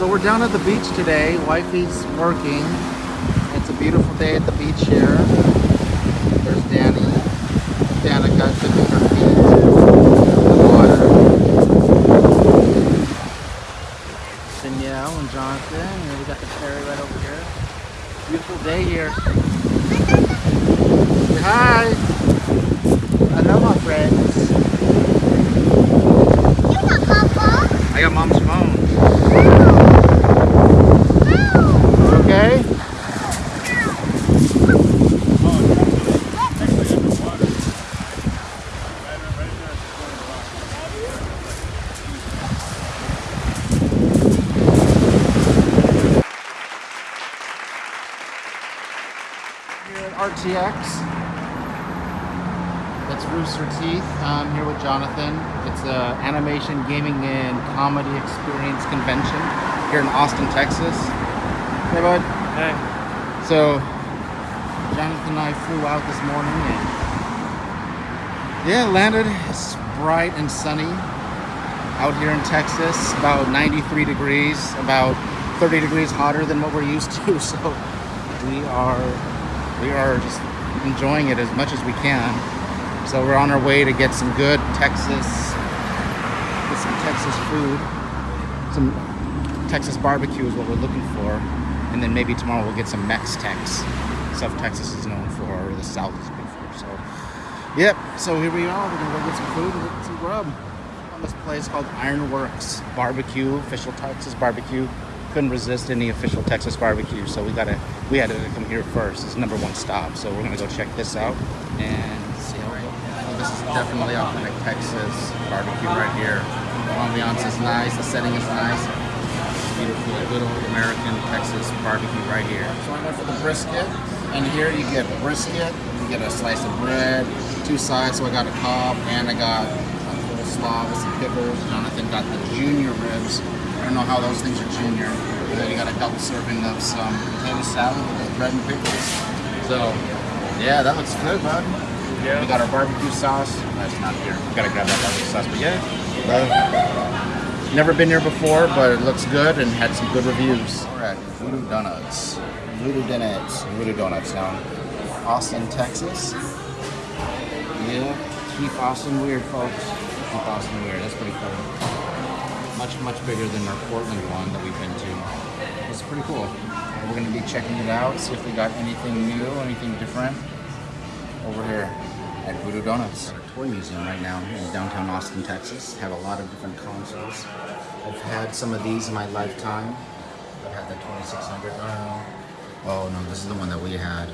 So we're down at the beach today. Wifey's working. It's a beautiful day at the beach here. There's Danny. Danica dipping her feet in the water. Danielle and Jonathan. And we got the ferry right over here. Beautiful day here. Say hi. Hello, my friends. I got mom's phone. Okay? RTX. That's Rooster Teeth. I'm here with Jonathan. It's a animation, gaming, and comedy experience convention here in Austin, Texas. Hey, bud. Hey. So, Jonathan and I flew out this morning and yeah, landed. It's bright and sunny out here in Texas. About 93 degrees, about 30 degrees hotter than what we're used to. So, we are we are just enjoying it as much as we can. So we're on our way to get some good Texas, get some Texas food, some Texas barbecue is what we're looking for, and then maybe tomorrow we'll get some Mex-Tex, stuff Texas is known for, or the South is good for. So, yep. So here we are. We're gonna go get some food and get some grub on this place called Ironworks Barbecue, official Texas barbecue. Couldn't resist any official Texas barbecue, so we gotta we had to come here first. It's number one stop, so we're gonna go check this out and see how it goes. This is definitely authentic Texas barbecue right here. The ambiance is nice, the setting is nice. Beautiful, good old American Texas barbecue right here. So I went for the brisket, and here you get brisket, you get a slice of bread, two sides. So I got a cob and I got a little coleslaw with some pickles. Jonathan got the junior ribs. I don't know how those things are junior. And then you got a double serving of some potato salad with bread and pickles. So, yeah, that looks good, bud. Yeah. We got our barbecue sauce. That's not here. We gotta grab that barbecue sauce, but yeah. never been here before, but it looks good and had some good reviews. We're at Voodoo Donuts. Voodoo Donuts. Voodoo Donuts now. Austin, Texas. Yeah. Keep Austin weird, folks. Keep Austin weird. That's pretty cool. Much, much bigger than our Portland one that we've been to. It's pretty cool. We're gonna be checking it out, see if we got anything new, anything different over here at Voodoo Donuts. Toy museum right now in downtown Austin, Texas. Have a lot of different consoles. I've had some of these in my lifetime. I've had the 2600. Oh, oh no, this is the one that we had.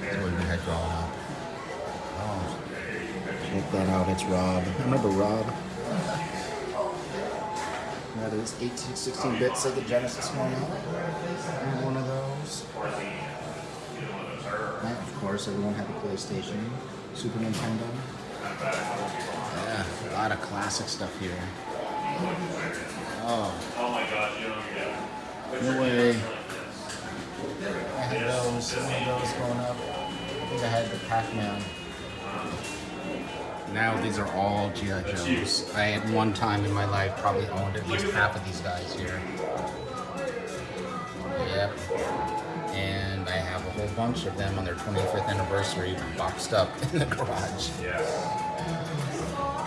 This is what we had drawn up. Oh, check that out. It's Rob. I Remember Rob? Is 18, 16 bit Sega Genesis one. One of those. And of course, everyone had a PlayStation, Super Nintendo. Yeah, a lot of classic stuff here. Oh. Oh my gosh, you don't get No way. I had those, one of those growing up. I think I had the Pac-Man. Now these are all G.I. Joes. I at one time in my life probably owned at least half of these guys here. Yep. And I have a whole bunch of them on their 25th anniversary boxed up in the garage. Yeah.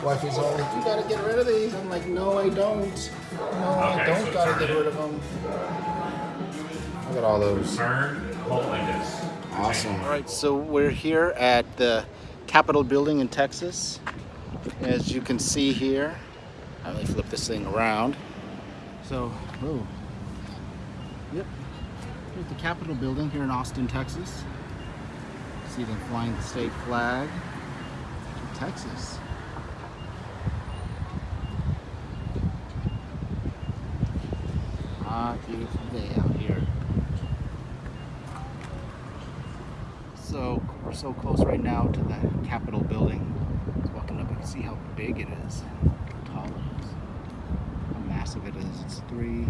Wifey's all like, you gotta get rid of these. I'm like, no, I don't. No, I don't so gotta get rid of them. Look at all those. Turn, hold like this. Awesome. All right, so we're here at the Capitol building in Texas. As you can see here, let me flip this thing around. So, oh, yep, here's the Capitol building here in Austin, Texas. See them flying the state flag of Texas. Ah, beautiful day out here. So we're so close right now to the Capitol building. Just walking up, you can see how big it is, how tall it is, how massive it is. It's three,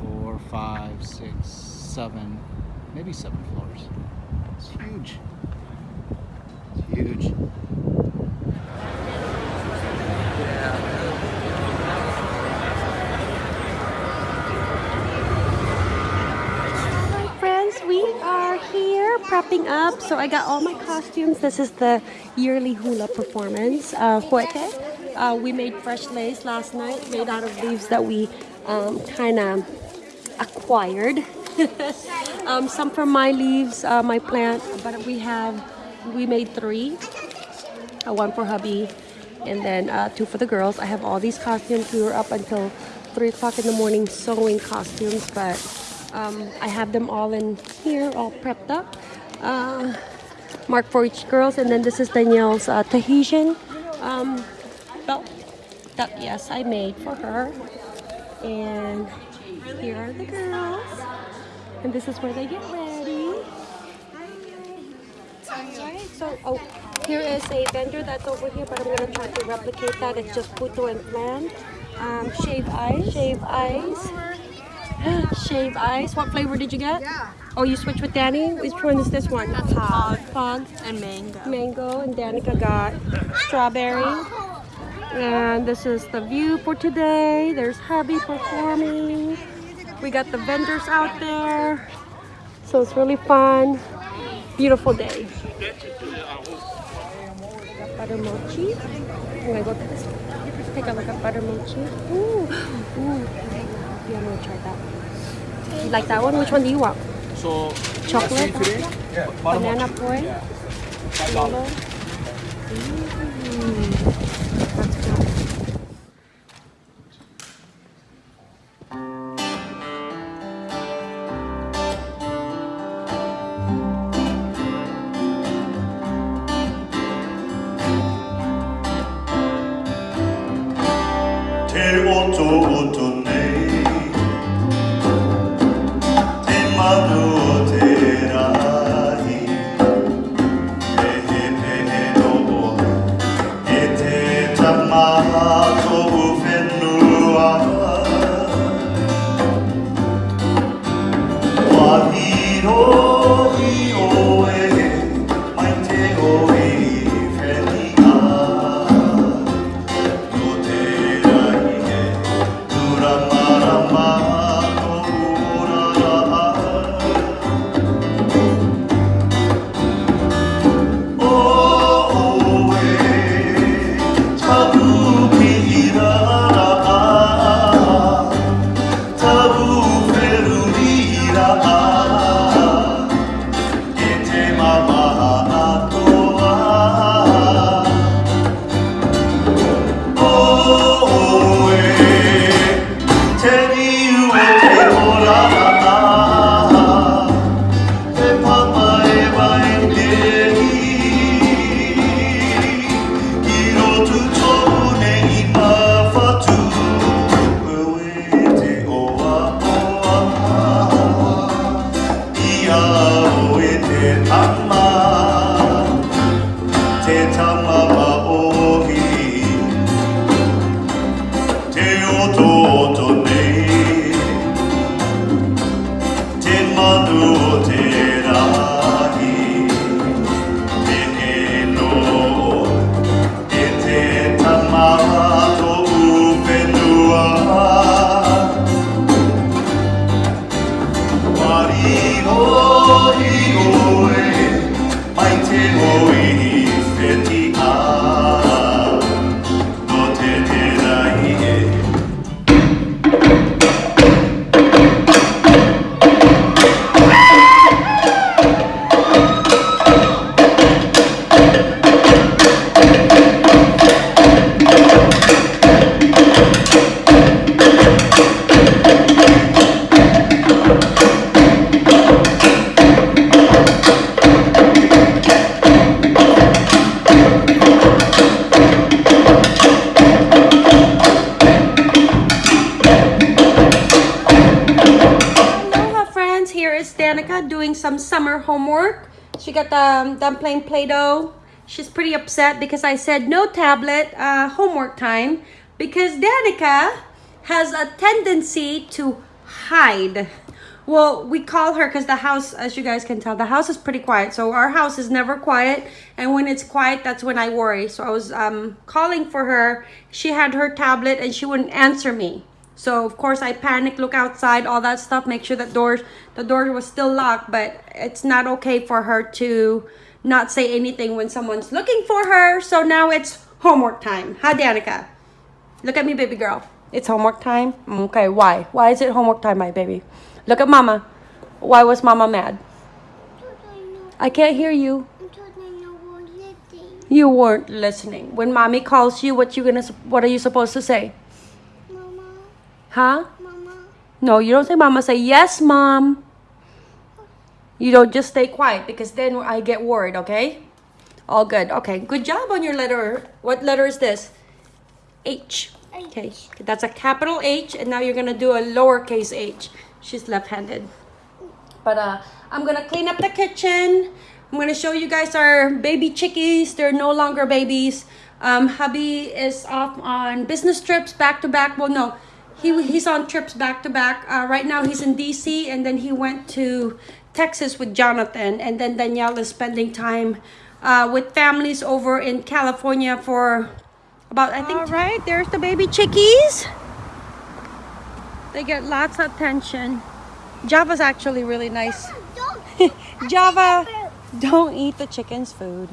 four, five, six, seven, maybe seven floors. It's huge. It's huge. Prepping up. So I got all my costumes. This is the yearly hula performance. Uh, Huete. Uh, we made fresh lace last night, made out of leaves that we um, kind of acquired. um, some from my leaves, uh, my plant, but we have, we made three. Uh, one for hubby, and then uh, two for the girls. I have all these costumes. We were up until 3 o'clock in the morning sewing costumes, but um, I have them all in here, all prepped up. Uh, marked for each girls, and then this is Danielle's uh, Tahitian um, belt that, yes, I made for her. And here are the girls. And this is where they get ready. Alright, so oh, here is a vendor that's over here, but I'm gonna try to replicate that. It's just puto and flan. Um, shave eyes, shave eyes, shave eyes. What flavor did you get? Yeah. Oh, you switch with Danny. Which one is this one? That's hog. Fog, And mango. mango, and Danica got strawberry. And this is the view for today. There's hubby performing. We got the vendors out there. So it's really fun. Beautiful day. Butter mochi. I'm gonna go to this. Take a look at butter mochi. Ooh, ooh. Yeah, I'm gonna try that. You like that one? Which one do you want? So, Chocolate? yeah, Banana poi? Yellow? Mm, got the um, playing Play-Doh. She's pretty upset because I said no tablet uh, homework time because Danica has a tendency to hide. Well, we call her because the house, as you guys can tell, the house is pretty quiet. So our house is never quiet. And when it's quiet, that's when I worry. So I was um, calling for her. She had her tablet and she wouldn't answer me. So of course I panic, look outside, all that stuff, make sure that doors the door was still locked, but it's not okay for her to not say anything when someone's looking for her. So now it's homework time. Hi Danica. Look at me, baby girl. It's homework time. Okay, why? Why is it homework time, my baby? Look at mama. Why was mama mad? I can't hear you. You weren't listening. When mommy calls you, what you gonna what are you supposed to say? Huh? mama, No, you don't say mama, say yes, mom. You don't just stay quiet because then I get worried, okay? All good. Okay. Good job on your letter. What letter is this? H. Okay. That's a capital H and now you're going to do a lowercase h. She's left-handed. But uh I'm going to clean up the kitchen. I'm going to show you guys our baby chickies. They're no longer babies. Um, hubby is off on business trips back to back. Well, no, he he's on trips back to back. Uh, right now he's in DC, and then he went to Texas with Jonathan, and then Danielle is spending time uh, with families over in California for about I think. All right, there's the baby chickies. They get lots of attention. Java's actually really nice. don't. Java, don't eat the chicken's food.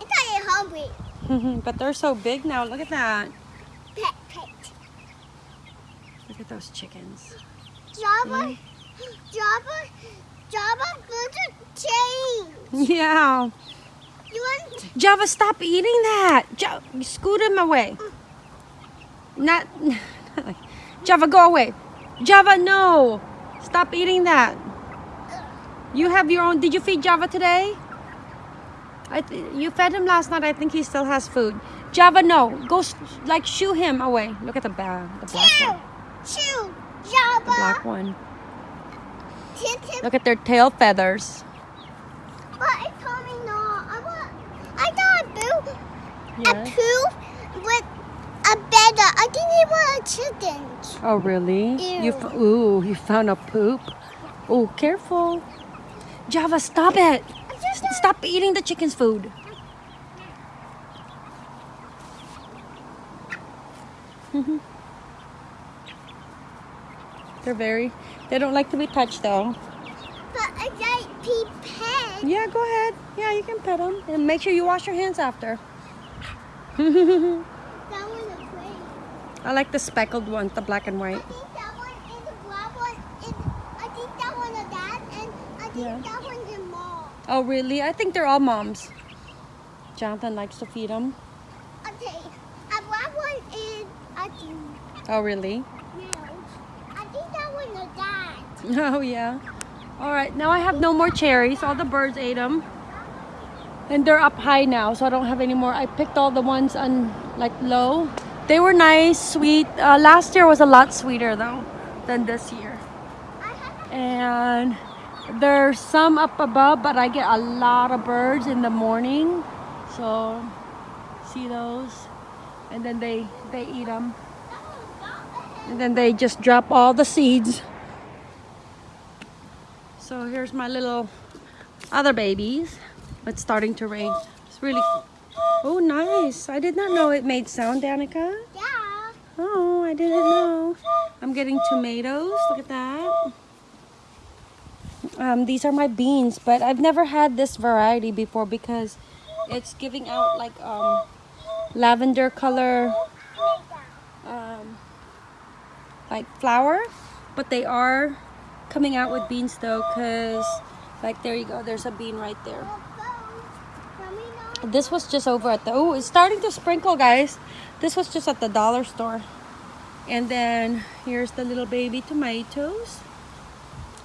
I thought you're hungry. but they're so big now. Look at that. Pet, pet. Look at those chickens. Java, hmm? Java, Java, go to change. Yeah. You want? Java, stop eating that. Java, scoot him away. Mm. Not. Java, go away. Java, no. Stop eating that. You have your own. Did you feed Java today? I th- you fed him last night. I think he still has food. Java, no. Go like shoo him away. Look at the ba- the black one. Chew, The Java. black one. Tip, tip. Look at their tail feathers. But it told me no. I want. I thought a boo, Yeah. a poo with a better. I think he was a chicken. Oh, really? You Ew. f- ooh, you found a poop. Oh, careful. Java, stop it. Stop eating the chicken's food. They're very, they don't like to be touched though. But I like pee pet. Yeah, go ahead. Yeah, you can pet them. And make sure you wash your hands after. That one is great. I like the speckled ones, the black and I white. think that one is the black one. Is, I think that one is dad, and I think Yeah. that one's your mom. Oh, really? I think they're all moms. Jonathan likes to feed them. Okay, a black one is I think Oh, really? no. I think that one is dad. Oh yeah. All right, now I have no more cherries. All the birds ate them. And they're up high now, so I don't have any more. I picked all the ones on like low. They were nice, sweet. Uh, last year was a lot sweeter though than this year. And there's some up above, but I get a lot of birds in the morning. So see those? And then they they eat them. And then they just drop all the seeds. So here's my little other babies. It's starting to rain. It's really Oh, nice. I did not know it made sound, Danica. yeah. Oh, I didn't know. I'm getting tomatoes. Look at that. Um, these are my beans, but I've never had this variety before because it's giving out like um, lavender color um, like flour, but they are coming out with beans though because like there you go, there's a bean right there. This was just over at the oh, it's starting to sprinkle, guys. This was just at the dollar store. And then here's the little baby tomatoes.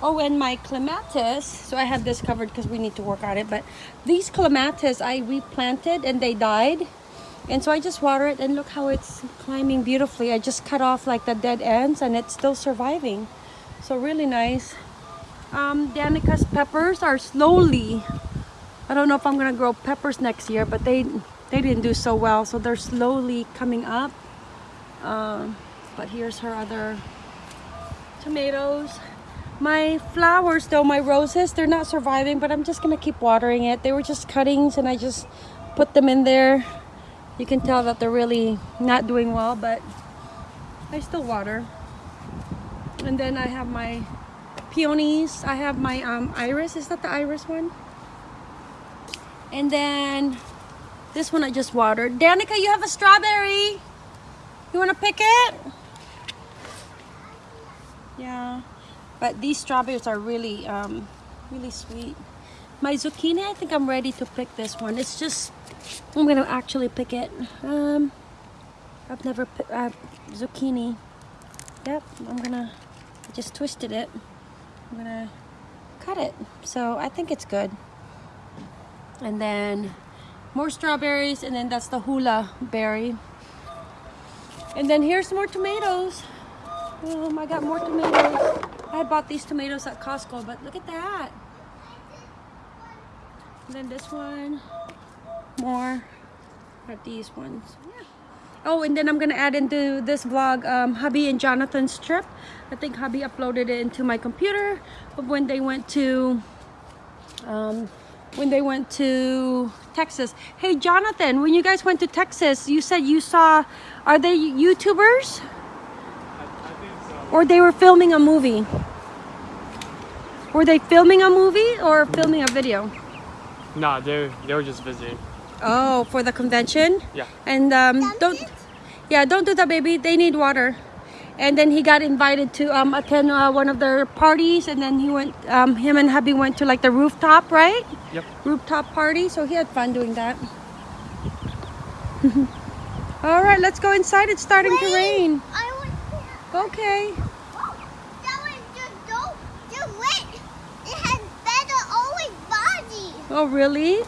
Oh, and my clematis. So I have this covered because we need to work on it. But these clematis I replanted and they died. And so I just water it and look how it's climbing beautifully. I just cut off like the dead ends and it's still surviving. So really nice. Um, Danica's peppers are slowly I don't know if I'm gonna grow peppers next year, but they they didn't do so well, so they're slowly coming up. Um, but here's her other tomatoes. My flowers, though, my roses, they're not surviving, but I'm just gonna keep watering it. They were just cuttings, and I just put them in there. You can tell that they're really not doing well, but I still water. And then I have my peonies. I have my um, iris. Is that the iris one? And then this one I just watered. Danica, you have a strawberry. You want to pick it? Yeah. But these strawberries are really, um, really sweet. My zucchini, I think I'm ready to pick this one. It's just, I'm gonna actually pick it. Um, I've never picked uh, zucchini. Yep, I'm gonna just twisted it. I'm gonna cut it. So I think it's good. And then more strawberries, and then that's the hula berry. And then here's more tomatoes. Um, I got more tomatoes. I bought these tomatoes at Costco, but look at that. And then this one, more. Got these ones. Yeah. Oh, and then I'm gonna add into this vlog um, hubby and Jonathan's trip. I think hubby uploaded it into my computer of when they went to um, when they went to Texas. Hey, Jonathan, when you guys went to Texas, you said you saw. Are they YouTubers? Or they were filming a movie? Were they filming a movie or filming a video? Nah, they they were just visiting. Oh, for the convention? Yeah. And um, don't, yeah, don't do that, baby. They need water. And then he got invited to um, attend uh, one of their parties, and then he went. Um, him and hubby went to like the rooftop, right? Yep. Rooftop party. So he had fun doing that. All right, let's go inside. It's starting to rain. I want Okay. that one just don't just wait. It has better always body. Oh, really?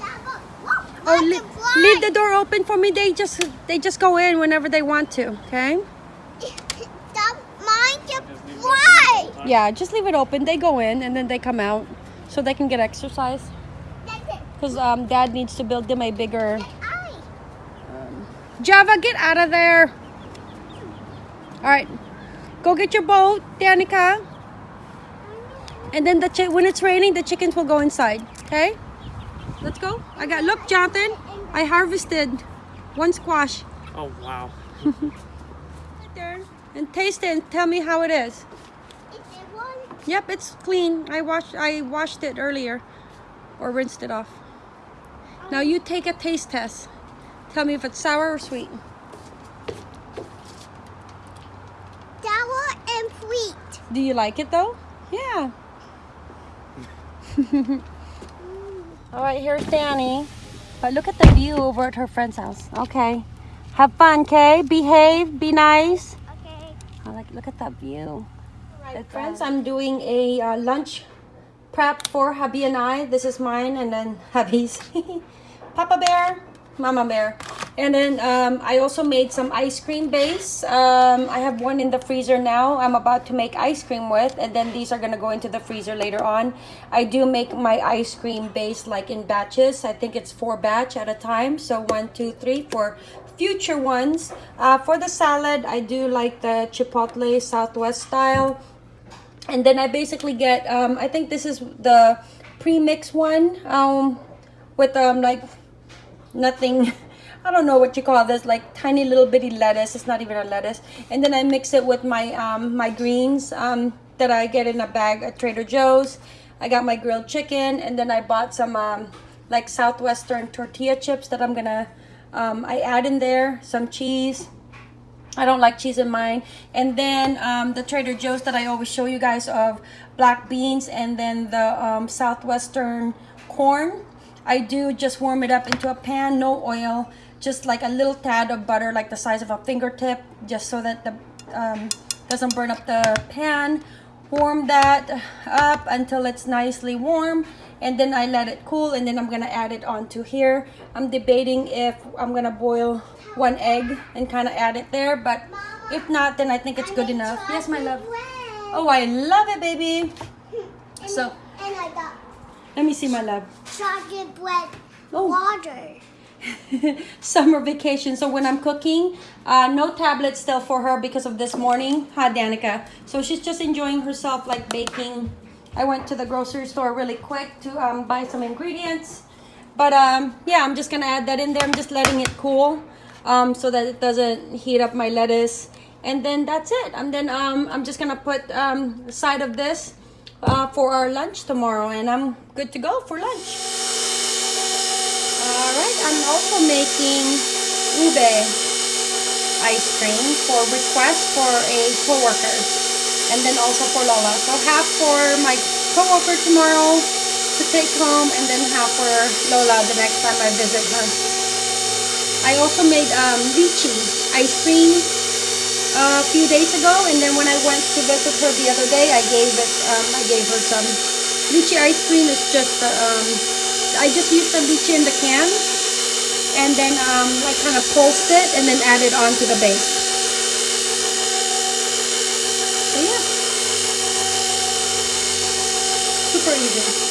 Whoa, Oh, leave the door open for me. They just they just go in whenever they want to. Okay. That mine can fly. Yeah, just leave it open. They go in and then they come out so they can get exercise. Because um, dad needs to build them a bigger. Eye. Java, get out of there. All right, go get your boat, Danica. And then the when it's raining, the chickens will go inside. Okay, let's go. I got look, Jonathan. I harvested one squash. Oh wow. Right there. And taste it and tell me how it is. It's one. Yep, it's clean. I washed I washed it earlier or rinsed it off. Now you take a taste test. Tell me if it's sour or sweet. Sour and sweet. Do you like it though? Yeah. All right, here's Danny. But look at the view over at her friend's house. Okay. Have fun, okay? Behave, be nice. Okay. I like look at that view. Alright, friends, I'm doing a uh, lunch prep for hubby and I. This is mine, and then hubby's. Papa Bear, Mama Bear, and then um, I also made some ice cream base. Um, I have one in the freezer now. I'm about to make ice cream with, and then these are gonna go into the freezer later on. I do make my ice cream base like in batches. I think it's four batch at a time. So one, two, three, for future ones. Uh, for the salad, I do like the chipotle Southwest style. And then I basically get, um, I think this is the pre-mix one um, with um, like nothing, I don't know what you call this, like tiny little bitty lettuce. It's not even a lettuce. And then I mix it with my, um, my greens um, that I get in a bag at Trader Joe's. I got my grilled chicken and then I bought some um, like Southwestern tortilla chips that I'm gonna, um, I add in there, some cheese. I don't like cheese in mine. And then um, the Trader Joe's that I always show you guys of black beans and then the um, Southwestern corn. I do just warm it up into a pan, no oil, just like a little tad of butter, like the size of a fingertip, just so that the um, doesn't burn up the pan. Warm that up until it's nicely warm and then I let it cool and then I'm gonna add it onto here. I'm debating if I'm gonna boil one egg and kind of add it there, but if not, then I think it's good enough. Yes, my love. Oh, I love it, baby. So, And I got let me see, my love. chocolate bread Oh. water. Summer vacation. So when I'm cooking, uh, no tablet still for her because of this morning. Hi, Danica. So she's just enjoying herself, like baking. I went to the grocery store really quick to um, buy some ingredients. But um, yeah, I'm just gonna add that in there. I'm just letting it cool um, so that it doesn't heat up my lettuce. and then that's it. And then um, I'm just gonna put um, side of this uh, for our lunch tomorrow, and I'm good to go for lunch. Right, I'm also making ube ice cream for request for a coworker, and then also for Lola. So half for my coworker tomorrow to take home, and then half for Lola the next time I visit her. I also made um, lychee ice cream uh, a few days ago, and then when I went to visit her the other day, I gave it. Um, I gave her some lychee ice cream. It's just uh, um, I just used the lychee in the can, and then um, like kind of pulsed it, and then added on to the base. So yeah, super easy.